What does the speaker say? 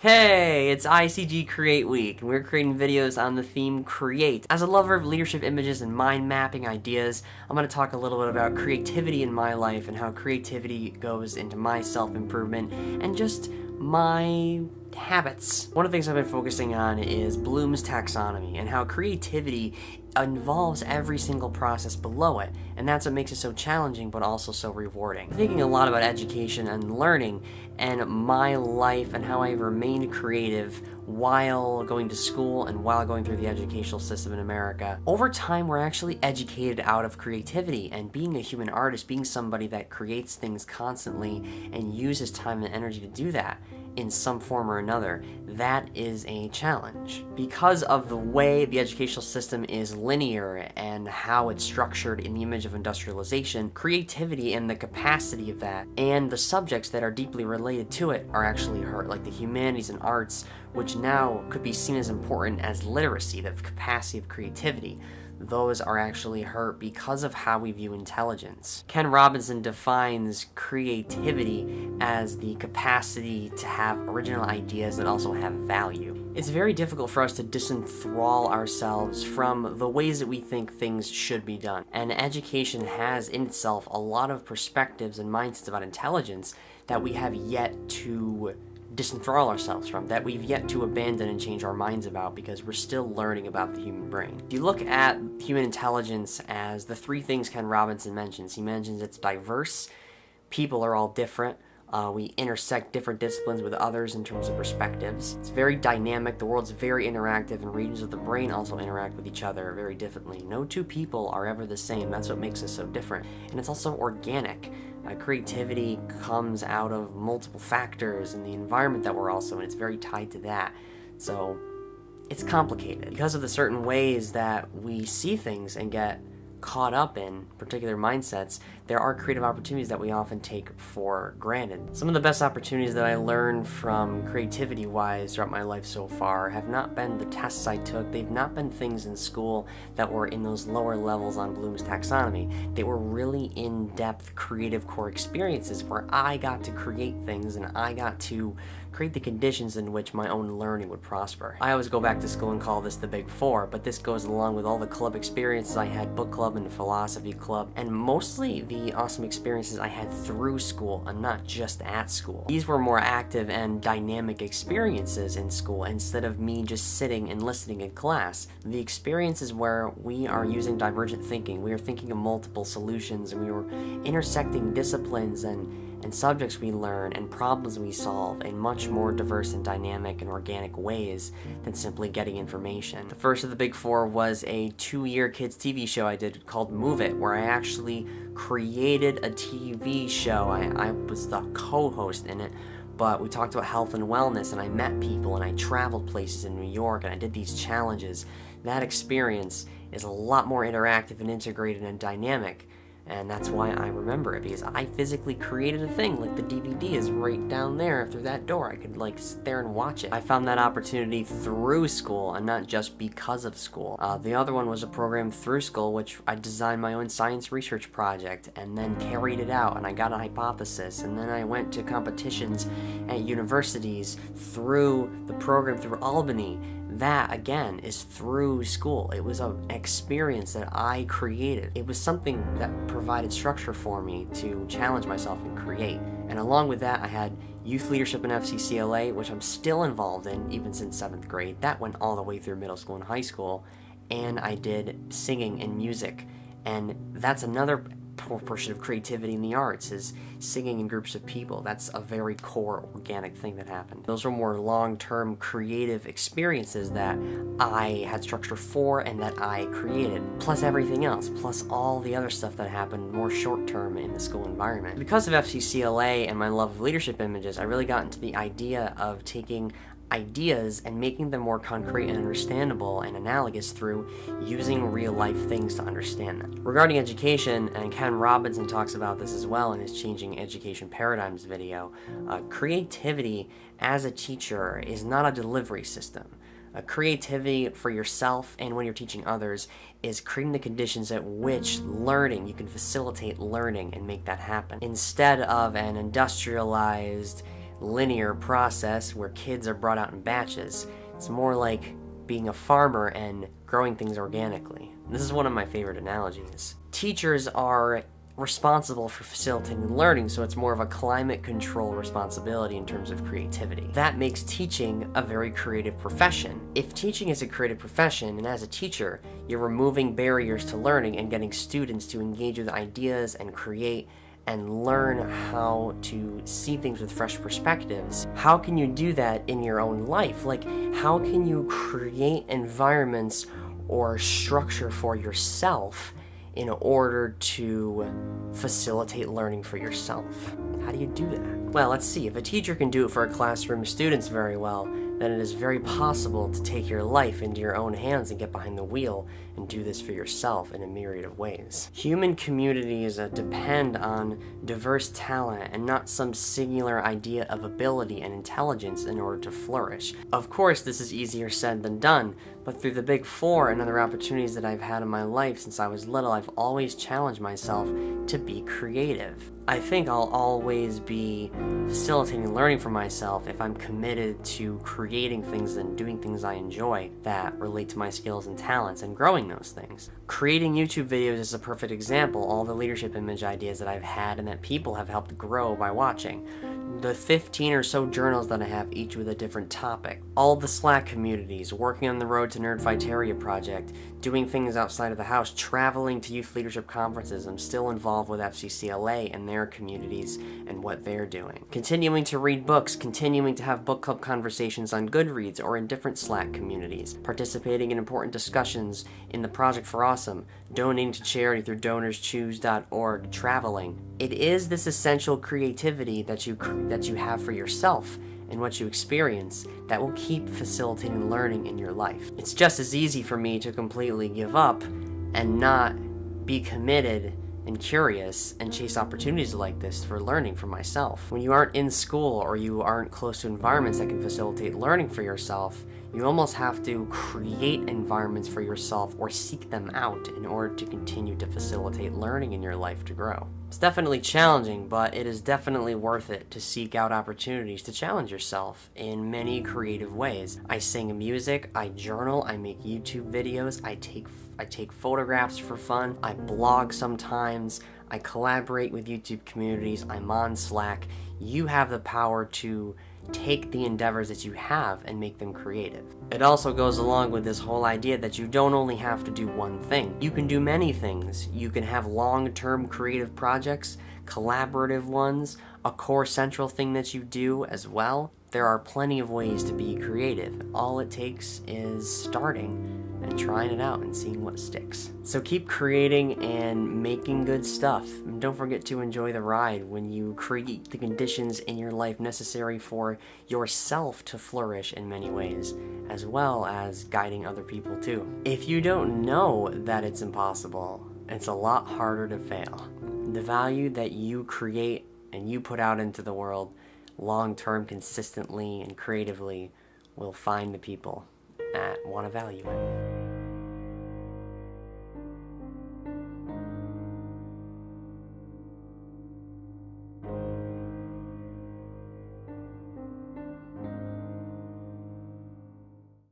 Hey, it's ICG Create Week, and we're creating videos on the theme Create. As a lover of leadership images and mind mapping ideas, I'm going to talk a little bit about creativity in my life and how creativity goes into my self-improvement and just my habits. One of the things I've been focusing on is Bloom's taxonomy and how creativity involves every single process below it, and that's what makes it so challenging but also so rewarding. Thinking a lot about education and learning and my life and how I remained creative while going to school and while going through the educational system in America. Over time, we're actually educated out of creativity and being a human artist, being somebody that creates things constantly and uses time and energy to do that in some form or another, that is a challenge. Because of the way the educational system is linear and how it's structured in the image of industrialization, creativity and the capacity of that and the subjects that are deeply related to it are actually hurt, like the humanities and arts, which now could be seen as important as literacy, the capacity of creativity those are actually hurt because of how we view intelligence. Ken Robinson defines creativity as the capacity to have original ideas that also have value. It's very difficult for us to disenthrall ourselves from the ways that we think things should be done. And education has in itself a lot of perspectives and mindsets about intelligence that we have yet to disenthrall ourselves from, that we've yet to abandon and change our minds about because we're still learning about the human brain. If you look at human intelligence as the three things Ken Robinson mentions, he mentions it's diverse, people are all different, uh, we intersect different disciplines with others in terms of perspectives. It's very dynamic, the world's very interactive, and regions of the brain also interact with each other very differently. No two people are ever the same, that's what makes us so different. And it's also organic. Uh, creativity comes out of multiple factors and the environment that we're also in. It's very tied to that. So it's complicated. Because of the certain ways that we see things and get caught up in particular mindsets, there are creative opportunities that we often take for granted. Some of the best opportunities that I learned from creativity-wise throughout my life so far have not been the tests I took, they've not been things in school that were in those lower levels on Bloom's taxonomy. They were really in-depth creative core experiences where I got to create things and I got to create the conditions in which my own learning would prosper. I always go back to school and call this the Big Four, but this goes along with all the club experiences I had, book club and philosophy club, and mostly the awesome experiences I had through school and not just at school. These were more active and dynamic experiences in school instead of me just sitting and listening in class. The experiences where we are using divergent thinking, we are thinking of multiple solutions, and we were intersecting disciplines and and subjects we learn and problems we solve in much more diverse and dynamic and organic ways than simply getting information. The first of the big four was a two-year kids TV show I did called Move It, where I actually created a TV show. I, I was the co-host in it, but we talked about health and wellness, and I met people, and I traveled places in New York, and I did these challenges. That experience is a lot more interactive and integrated and dynamic and that's why I remember it, because I physically created a thing, like the DVD is right down there through that door. I could like sit there and watch it. I found that opportunity through school and not just because of school. Uh, the other one was a program through school, which I designed my own science research project and then carried it out and I got a hypothesis and then I went to competitions at universities through the program through Albany that again is through school. It was an experience that I created. It was something that provided structure for me to challenge myself and create. And along with that, I had youth leadership in FCCLA, which I'm still involved in even since seventh grade. That went all the way through middle school and high school. And I did singing and music. And that's another portion of creativity in the arts is singing in groups of people. That's a very core organic thing that happened. Those were more long-term creative experiences that I had structure for and that I created, plus everything else, plus all the other stuff that happened more short-term in the school environment. Because of FCCLA and my love of leadership images, I really got into the idea of taking ideas and making them more concrete and understandable and analogous through using real life things to understand them. Regarding education, and Ken Robinson talks about this as well in his Changing Education Paradigms video, uh, creativity as a teacher is not a delivery system. Uh, creativity for yourself and when you're teaching others is creating the conditions at which learning, you can facilitate learning and make that happen. Instead of an industrialized, linear process where kids are brought out in batches. It's more like being a farmer and growing things organically. This is one of my favorite analogies. Teachers are responsible for facilitating learning, so it's more of a climate control responsibility in terms of creativity. That makes teaching a very creative profession. If teaching is a creative profession, and as a teacher, you're removing barriers to learning and getting students to engage with ideas and create and learn how to see things with fresh perspectives. How can you do that in your own life? Like, how can you create environments or structure for yourself in order to facilitate learning for yourself. How do you do that? Well, let's see. If a teacher can do it for a classroom of students very well, then it is very possible to take your life into your own hands and get behind the wheel and do this for yourself in a myriad of ways. Human communities uh, depend on diverse talent and not some singular idea of ability and intelligence in order to flourish. Of course, this is easier said than done, but through the Big Four and other opportunities that I've had in my life since I was little, I've always challenged myself to be creative. I think I'll always be facilitating learning for myself if I'm committed to creating things and doing things I enjoy that relate to my skills and talents and growing those things. Creating YouTube videos is a perfect example, all the leadership image ideas that I've had and that people have helped grow by watching the 15 or so journals that I have, each with a different topic. All the Slack communities, working on the Road to Nerdfighteria project, doing things outside of the house, traveling to youth leadership conferences. I'm still involved with FCCLA and their communities and what they're doing. Continuing to read books, continuing to have book club conversations on Goodreads or in different Slack communities, participating in important discussions in the Project for Awesome, donating to charity through donorschoose.org, traveling. It is this essential creativity that you that you have for yourself and what you experience that will keep facilitating learning in your life. It's just as easy for me to completely give up and not be committed and curious and chase opportunities like this for learning for myself. When you aren't in school or you aren't close to environments that can facilitate learning for yourself, you almost have to create environments for yourself or seek them out in order to continue to facilitate learning in your life to grow. It's definitely challenging, but it is definitely worth it to seek out opportunities to challenge yourself in many creative ways. I sing music, I journal, I make YouTube videos, I take I take photographs for fun, I blog sometimes, I collaborate with YouTube communities, I'm on Slack. You have the power to take the endeavors that you have and make them creative. It also goes along with this whole idea that you don't only have to do one thing. You can do many things. You can have long-term creative projects, collaborative ones, a core central thing that you do as well. There are plenty of ways to be creative. All it takes is starting and trying it out and seeing what sticks. So keep creating and making good stuff. And don't forget to enjoy the ride when you create the conditions in your life necessary for yourself to flourish in many ways, as well as guiding other people too. If you don't know that it's impossible, it's a lot harder to fail. The value that you create and you put out into the world long term, consistently, and creatively will find the people that want to value it.